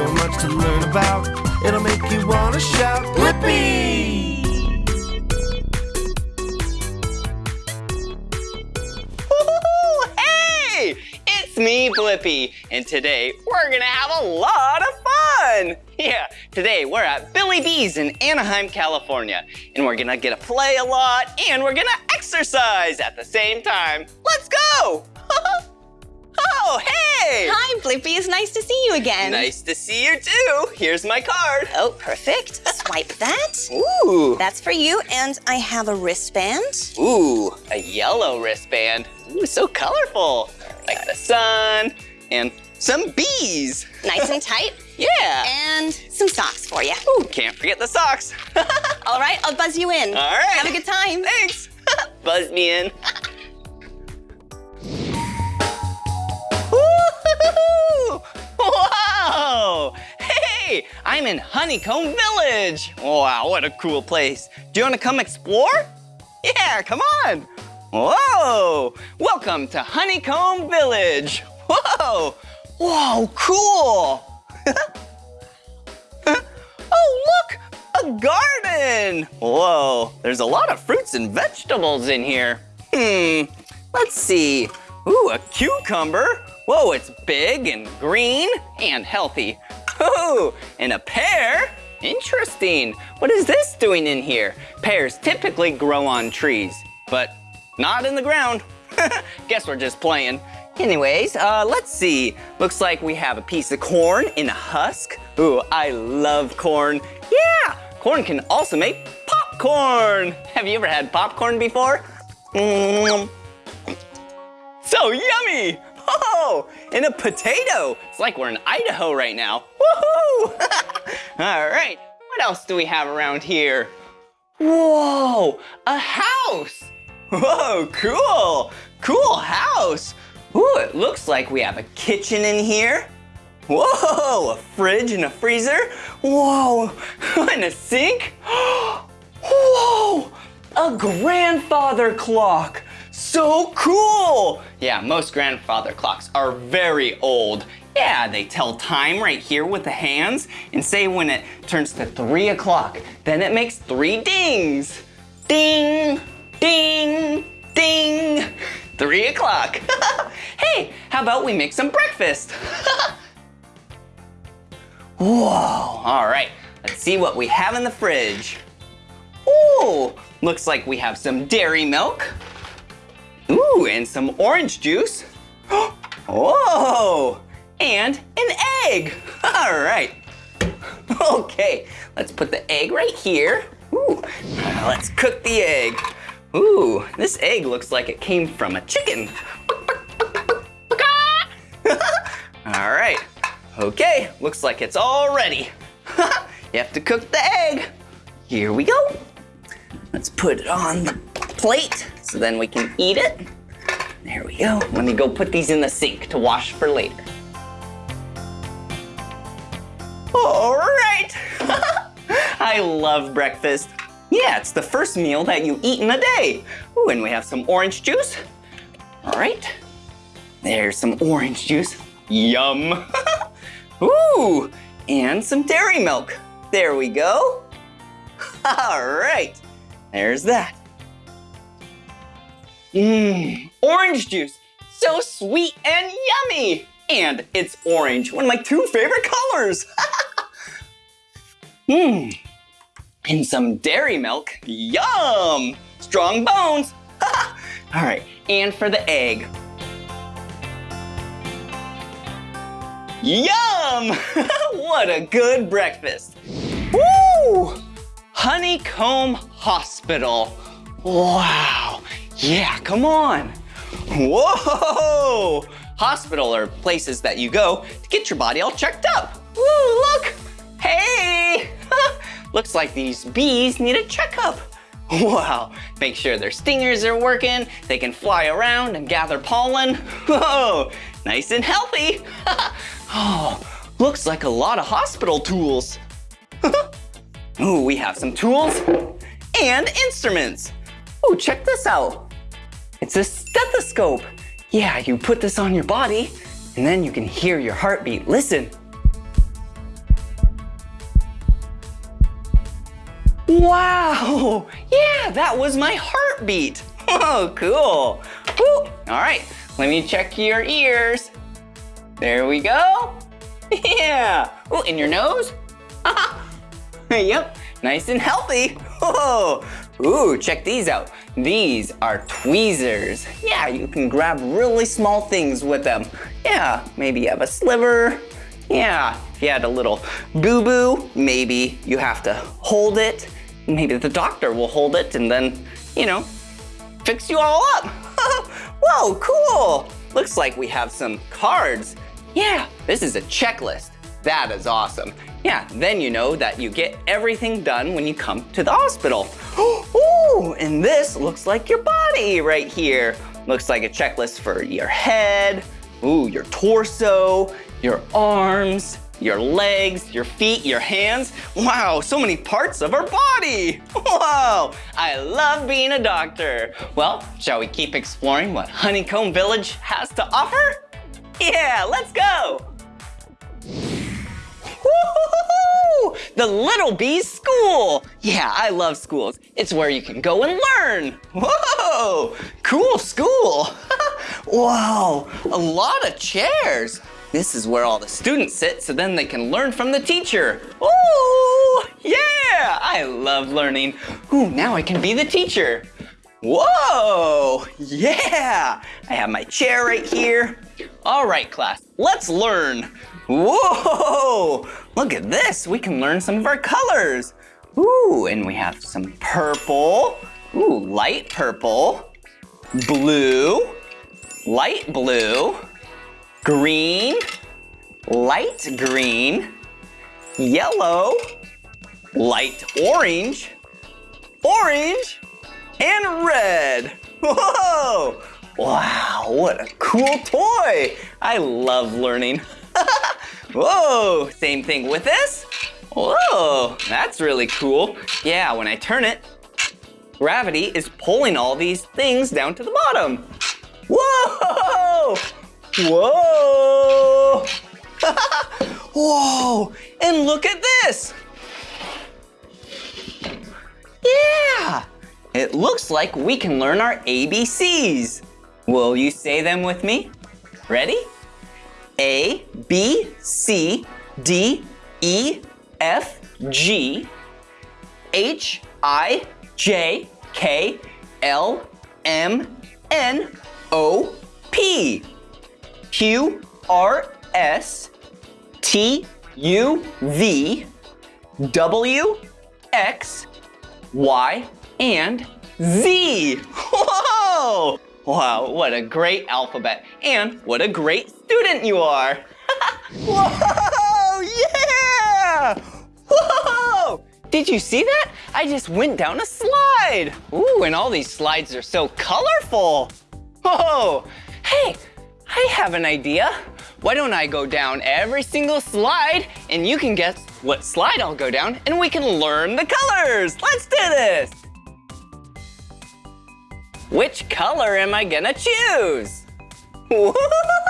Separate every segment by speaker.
Speaker 1: so much to learn about. It'll make you want to shout, Blippi!
Speaker 2: Hey! It's me, Blippi, and today we're gonna have a lot of fun! Yeah, today we're at Billy Beez in Anaheim, California, and we're gonna get to play a lot and we're gonna exercise at the same time. Let's go! Oh, hey!
Speaker 3: Hi, Blippi. It's nice to see you again.
Speaker 2: Nice to see you too. Here's my card.
Speaker 3: Oh, perfect. Swipe that.
Speaker 2: Ooh.
Speaker 3: That's for you, and I have a wristband.
Speaker 2: Ooh, a yellow wristband. Ooh, so colorful. Like the sun and some bees.
Speaker 3: Nice and tight.
Speaker 2: Yeah.
Speaker 3: And some socks for you.
Speaker 2: Ooh, can't forget the socks.
Speaker 3: All right, I'll buzz you in.
Speaker 2: All right.
Speaker 3: Have a good time.
Speaker 2: Thanks. Buzz me in. Whoa! Hey, I'm in Honeycomb Village. Wow, what a cool place. Do you want to come explore? Yeah, come on. Whoa! Welcome to Honeycomb Village. Whoa! Whoa, cool! oh, look! A garden! Whoa, there's a lot of fruits and vegetables in here. Hmm, let's see. Ooh, a cucumber. Whoa, it's big and green and healthy. Ooh, and a pear. Interesting. What is this doing in here? Pears typically grow on trees, but not in the ground. Guess we're just playing. Anyways, uh, let's see. Looks like we have a piece of corn in a husk. Ooh, I love corn. Yeah, corn can also make popcorn. Have you ever had popcorn before? Mm. So yummy! Oh, and a potato. It's like we're in Idaho right now. Woohoo! All right, what else do we have around here? Whoa, a house. Whoa, cool. Cool house. Ooh, it looks like we have a kitchen in here. Whoa, a fridge and a freezer. Whoa, and a sink. Whoa, a grandfather clock. So cool. Yeah, most grandfather clocks are very old. Yeah, they tell time right here with the hands and say when it turns to three o'clock, then it makes three dings. Ding, ding, ding. Three o'clock. hey, how about we make some breakfast? Whoa, all right, let's see what we have in the fridge. Ooh, looks like we have some dairy milk. Ooh, and some orange juice. Whoa, and an egg. All right. Okay, let's put the egg right here. Ooh, let's cook the egg. Ooh, this egg looks like it came from a chicken. all right, okay, looks like it's all ready. you have to cook the egg. Here we go. Let's put it on the plate so then we can eat it. There we go. Let me go put these in the sink to wash for later. All right. I love breakfast. Yeah, it's the first meal that you eat in a day. Ooh, and we have some orange juice. All right. There's some orange juice. Yum. Ooh, and some dairy milk. There we go. All right. There's that. Mmm, orange juice. So sweet and yummy. And it's orange, one of my two favorite colors. Mmm, and some dairy milk. Yum, strong bones. All right, and for the egg. Yum! what a good breakfast. Woo! Honeycomb Hospital. Wow. Yeah, come on. Whoa! Hospital are places that you go to get your body all checked up. Woo, look. Hey! Looks like these bees need a checkup. Wow, make sure their stingers are working, they can fly around and gather pollen. Whoa, nice and healthy. oh, looks like a lot of hospital tools. Ooh, we have some tools and instruments. Ooh, check this out. It's a stethoscope. Yeah, you put this on your body and then you can hear your heartbeat. Listen. Wow, yeah, that was my heartbeat. Oh, cool. Woo. All right, let me check your ears. There we go. Yeah. Oh, in your nose. yep, nice and healthy. Oh ooh, check these out. These are tweezers. Yeah, you can grab really small things with them. Yeah, maybe you have a sliver. Yeah, if you had a little boo-boo, maybe you have to hold it. Maybe the doctor will hold it and then, you know, fix you all up. Whoa, cool. Looks like we have some cards. Yeah, this is a checklist. That is awesome. Yeah, then you know that you get everything done when you come to the hospital. Ooh, and this looks like your body right here. Looks like a checklist for your head, ooh, your torso, your arms, your legs, your feet, your hands. Wow, so many parts of our body. Whoa, I love being a doctor. Well, shall we keep exploring what Honeycomb Village has to offer? Yeah, let's go. The Little Bees School. Yeah, I love schools. It's where you can go and learn. Whoa, cool school. Whoa, a lot of chairs. This is where all the students sit so then they can learn from the teacher. Ooh, yeah, I love learning. Ooh, now I can be the teacher. Whoa, yeah, I have my chair right here. All right, class, let's learn. Whoa, look at this. We can learn some of our colors. Ooh, and we have some purple. Ooh, light purple. Blue, light blue. Green, light green. Yellow, light orange. Orange, and red. Whoa! Wow, what a cool toy. I love learning. Whoa, same thing with this. Whoa, that's really cool. Yeah, when I turn it, gravity is pulling all these things down to the bottom. Whoa! Whoa! Whoa, and look at this. Yeah, it looks like we can learn our ABCs. Will you say them with me? Ready? A, B, C, D, E, F, G, H, I, J, K, L, M, N, O, P, Q, R, S, T, U, V, W, X, Y, and Z. Whoa! Wow, what a great alphabet. And what a great student you are. Whoa, yeah! Whoa! Did you see that? I just went down a slide. Ooh, and all these slides are so colorful. Whoa, hey, I have an idea. Why don't I go down every single slide and you can guess what slide I'll go down and we can learn the colors. Let's do this. Which color am I gonna choose?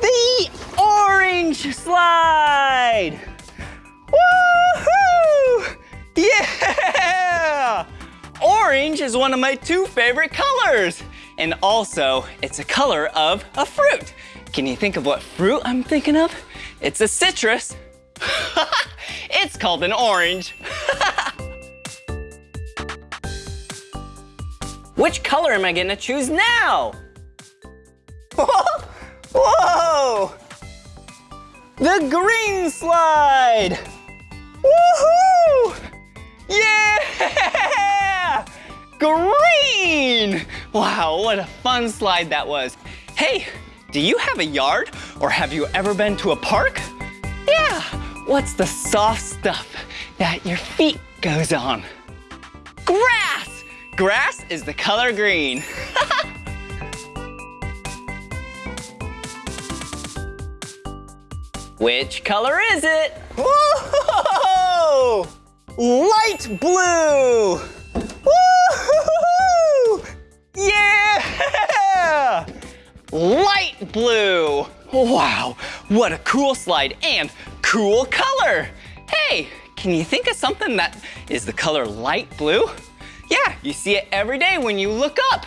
Speaker 2: The orange slide! Woohoo! Yeah! Orange is one of my two favorite colors. And also, it's a color of a fruit. Can you think of what fruit I'm thinking of? It's a citrus. it's called an orange. Which color am I gonna choose now? Whoa! The green slide! Woohoo! Yeah! Green! Wow, what a fun slide that was. Hey, do you have a yard or have you ever been to a park? Yeah, what's the soft stuff that your feet goes on? Grass! Grass is the color green. Which color is it? Whoa! Light blue! Woo! Yeah! Light blue! Wow, what a cool slide and cool color! Hey, can you think of something that is the color light blue? Yeah, you see it every day when you look up.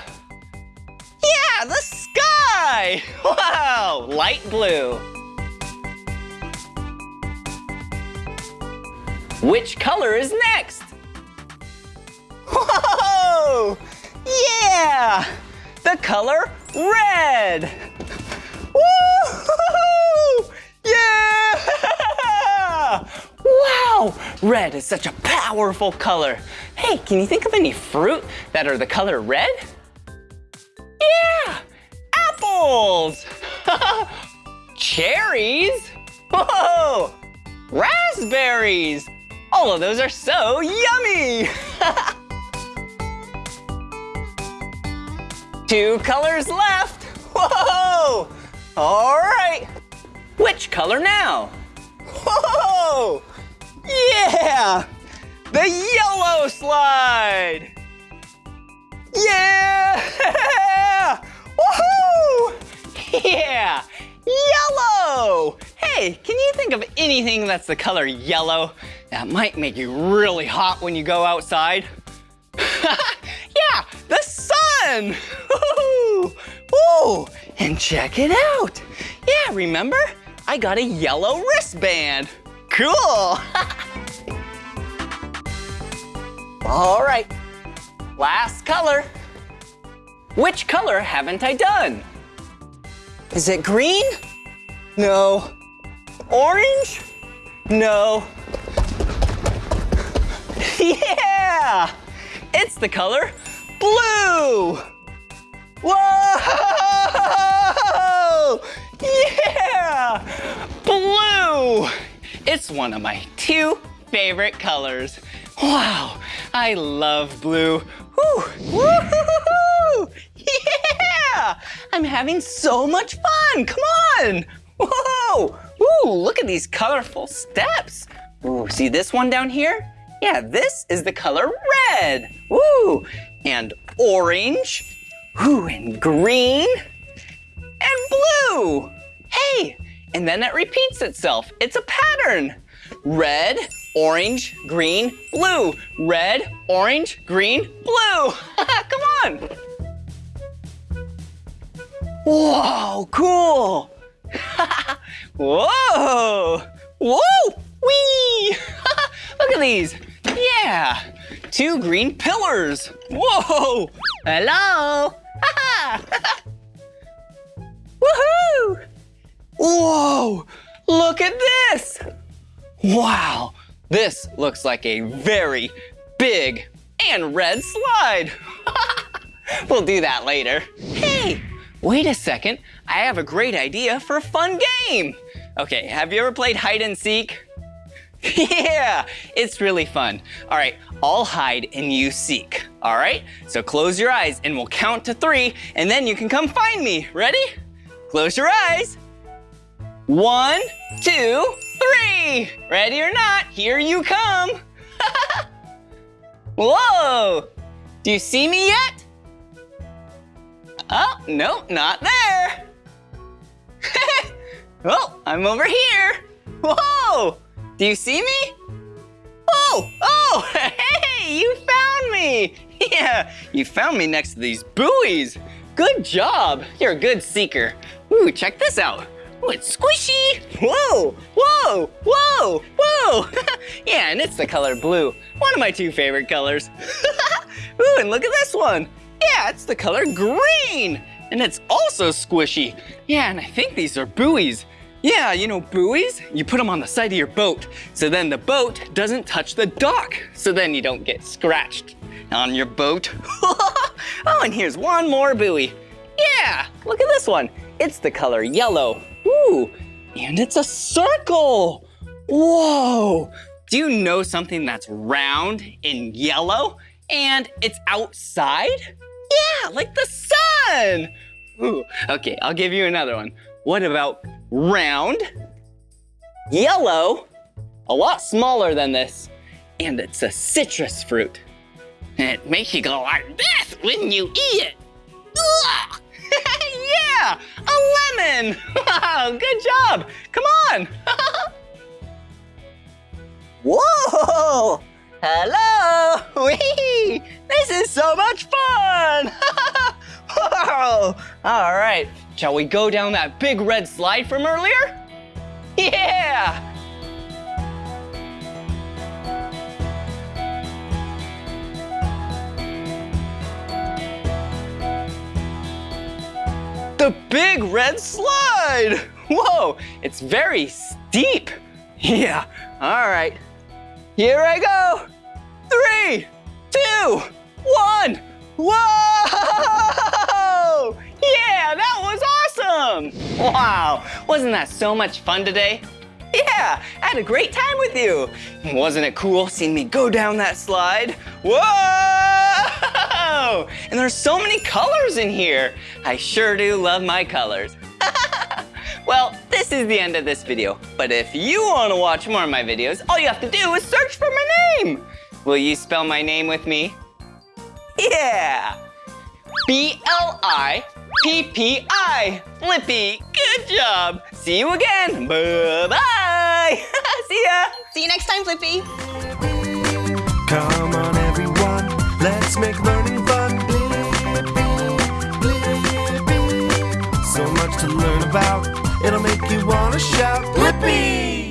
Speaker 2: Yeah, the sky! Wow, light blue. Which color is next? Whoa! Yeah! The color red! Woo! Yeah! Wow! Red is such a powerful color. Hey, can you think of any fruit that are the color red? Yeah! Apples! Cherries! Whoa! Raspberries! All of those are so yummy! Two colors left! Whoa! All right! Which color now? Whoa! Yeah! The yellow slide! Yeah! Woohoo! Yeah! Yellow! Hey, can you think of anything that's the color yellow that might make you really hot when you go outside? yeah, the sun! Woo! Woo! And check it out! Yeah, remember? I got a yellow wristband. Cool! All right, last color. Which color haven't I done? Is it green? No. Orange? No. Yeah! It's the color blue! Whoa! Yeah! Blue! It's one of my two favorite colors. Wow, I love blue. Woo! Woo! Yeah! I'm having so much fun. Come on! Whoa! Ooh, look at these colorful steps. Ooh, see this one down here? Yeah, this is the color red. Ooh, and orange. Ooh, and green. And blue. Hey, and then it repeats itself. It's a pattern. Red, orange, green, blue. Red, orange, green, blue. Come on. Whoa, cool. Whoa, whoa, wee. Look at these. Yeah, two green pillars. Whoa, hello. Woohoo! Whoa, look at this. Wow, this looks like a very big and red slide. we'll do that later. Hey, wait a second. I have a great idea for a fun game. Okay, have you ever played hide and seek? yeah, it's really fun. All right, I'll hide and you seek. All right, so close your eyes and we'll count to three and then you can come find me. Ready? Close your eyes. One, two, three. Ready or not, here you come. Whoa, do you see me yet? Oh, no, not there. oh, I'm over here. Whoa, do you see me? Oh, oh, hey, you found me. Yeah, you found me next to these buoys. Good job, you're a good seeker. Ooh, check this out. Ooh, it's squishy. Whoa, whoa, whoa, whoa. yeah, and it's the color blue, one of my two favorite colors. Ooh, and look at this one. Yeah, it's the color green, and it's also squishy. Yeah, and I think these are buoys. Yeah, you know buoys? You put them on the side of your boat, so then the boat doesn't touch the dock, so then you don't get scratched on your boat. oh, and here's one more buoy. Yeah, look at this one. It's the color yellow. Ooh, and it's a circle. Whoa, do you know something that's round and yellow and it's outside? Yeah, like the sun. Ooh, okay, I'll give you another one. What about round, yellow, a lot smaller than this, and it's a citrus fruit. It makes you go like this when you eat it. Yeah, a lemon. Wow, good job. Come on. Whoa! Hello! Whee! This is so much fun! Whoa! All right, shall we go down that big red slide from earlier? Yeah! The big red slide! Whoa, it's very steep. Yeah, all right. Here I go. Three, two, one. Whoa! Yeah, that was awesome! Wow, wasn't that so much fun today? Yeah, I had a great time with you. Wasn't it cool seeing me go down that slide? Whoa! And there's so many colors in here. I sure do love my colors. well, this is the end of this video. But if you want to watch more of my videos, all you have to do is search for my name. Will you spell my name with me? Yeah! B-L-I-P-P-I. Blippi, good job. See you again. Bye-bye. See ya.
Speaker 3: See you next time, Flippy.
Speaker 1: Come on, everyone, let's make learning fun. So much to learn about, it'll make you want to shout, Blippi!